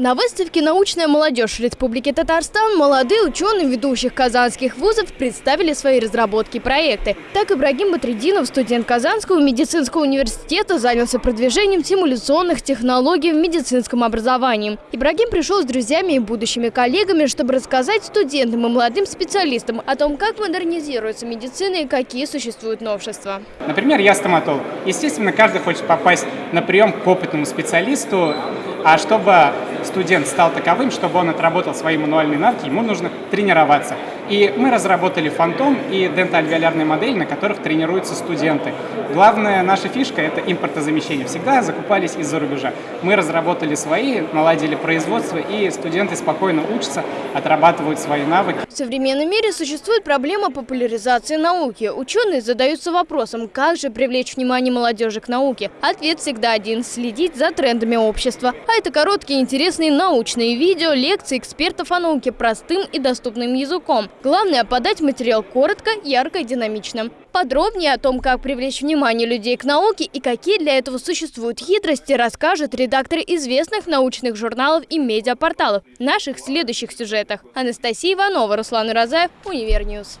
На выставке «Научная молодежь Республики Татарстан» молодые ученые ведущих казанских вузов представили свои разработки и проекты. Так Ибрагим Батрединов, студент Казанского медицинского университета, занялся продвижением симуляционных технологий в медицинском образовании. Ибрагим пришел с друзьями и будущими коллегами, чтобы рассказать студентам и молодым специалистам о том, как модернизируется медицина и какие существуют новшества. Например, я стоматолог. Естественно, каждый хочет попасть на прием к опытному специалисту, а чтобы студент стал таковым, чтобы он отработал свои мануальные навыки, ему нужно тренироваться. И мы разработали фантом и дентальвиолярные модели, на которых тренируются студенты. Главная наша фишка – это импортозамещение. Всегда закупались из-за рубежа. Мы разработали свои, наладили производство, и студенты спокойно учатся, отрабатывают свои навыки. В современном мире существует проблема популяризации науки. Ученые задаются вопросом, как же привлечь внимание молодежи к науке. Ответ всегда один – следить за трендами общества. А это короткие интересные научные видео, лекции экспертов о науке простым и доступным языком. Главное – подать материал коротко, ярко и динамично. Подробнее о том, как привлечь внимание людей к науке и какие для этого существуют хитрости, расскажет редактор известных научных журналов и медиапорталов в наших следующих сюжетах. Анастасия Иванова, Руслан Уразаев, Универ News.